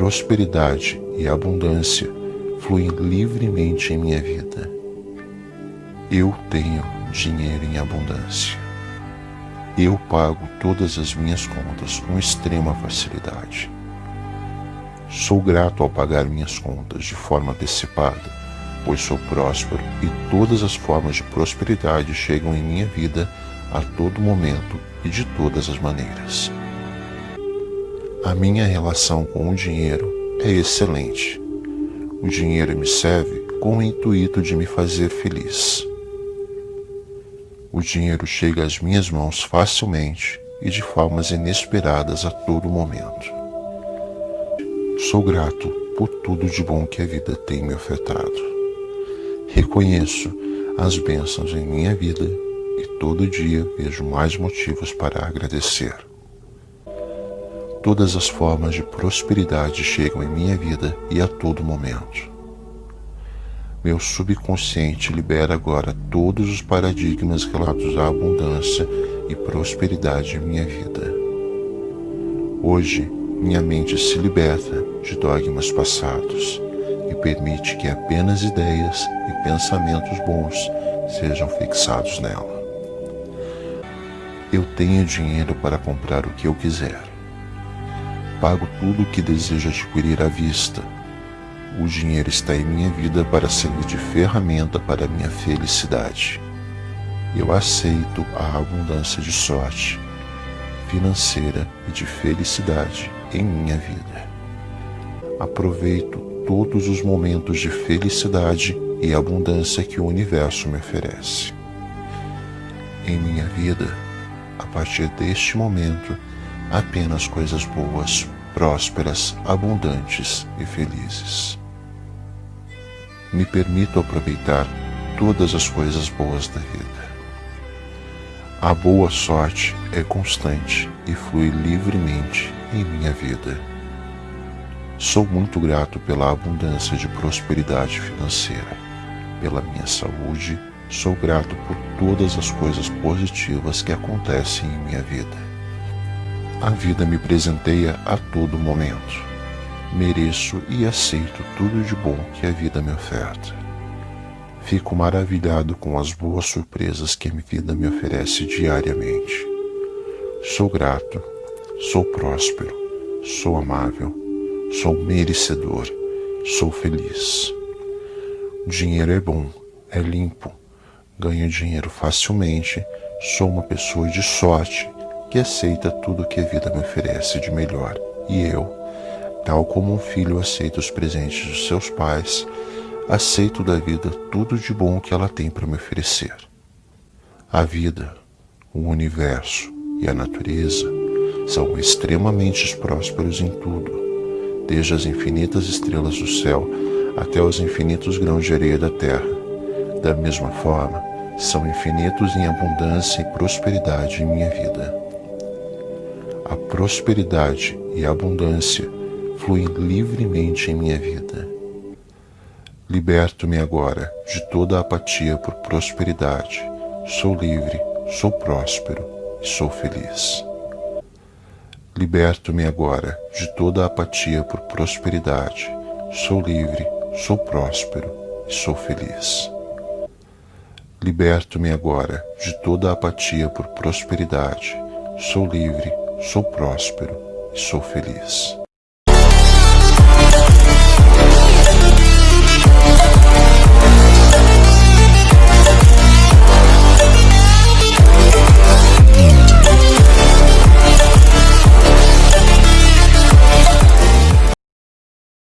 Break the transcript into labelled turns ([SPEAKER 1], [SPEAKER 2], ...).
[SPEAKER 1] prosperidade e abundância fluem livremente em minha vida. Eu tenho dinheiro em abundância. Eu pago todas as minhas contas com extrema facilidade. Sou grato ao pagar minhas contas de forma antecipada, pois sou próspero e todas as formas de prosperidade chegam em minha vida a todo momento e de todas as maneiras. A minha relação com o dinheiro é excelente. O dinheiro me serve com o intuito de me fazer feliz. O dinheiro chega às minhas mãos facilmente e de formas inesperadas a todo momento. Sou grato por tudo de bom que a vida tem me ofertado. Reconheço as bênçãos em minha vida e todo dia vejo mais motivos para agradecer. Todas as formas de prosperidade chegam em minha vida e a todo momento. Meu subconsciente libera agora todos os paradigmas relatos à abundância e prosperidade em minha vida. Hoje, minha mente se liberta de dogmas passados e permite que apenas ideias e pensamentos bons sejam fixados nela. Eu tenho dinheiro para comprar o que eu quiser pago tudo o que desejo adquirir à vista. O dinheiro está em minha vida para servir de ferramenta para minha felicidade. Eu aceito a abundância de sorte financeira e de felicidade em minha vida. Aproveito todos os momentos de felicidade e abundância que o universo me oferece. Em minha vida, a partir deste momento, apenas coisas boas, prósperas, abundantes e felizes. Me permito aproveitar todas as coisas boas da vida. A boa sorte é constante e flui livremente em minha vida. Sou muito grato pela abundância de prosperidade financeira, pela minha saúde, sou grato por todas as coisas positivas que acontecem em minha vida a vida me presenteia a todo momento. Mereço e aceito tudo de bom que a vida me oferta. Fico maravilhado com as boas surpresas que a vida me oferece diariamente. Sou grato, sou próspero, sou amável, sou merecedor, sou feliz. O dinheiro é bom, é limpo, ganho dinheiro facilmente, sou uma pessoa de sorte que aceita tudo que a vida me oferece de melhor, e eu, tal como um filho aceita os presentes dos seus pais, aceito da vida tudo de bom que ela tem para me oferecer. A vida, o universo e a natureza são extremamente prósperos em tudo, desde as infinitas estrelas do céu até os infinitos grãos de areia da terra. Da mesma forma, são infinitos em abundância e prosperidade em minha vida a prosperidade e a abundância fluem livremente em minha vida. Liberto-me agora de toda a apatia por prosperidade. Sou livre, sou próspero e sou feliz. Liberto-me agora de toda a apatia por prosperidade. Sou livre, sou próspero e sou feliz. Liberto-me agora de toda a apatia por prosperidade. Sou livre, sou próspero e sou feliz.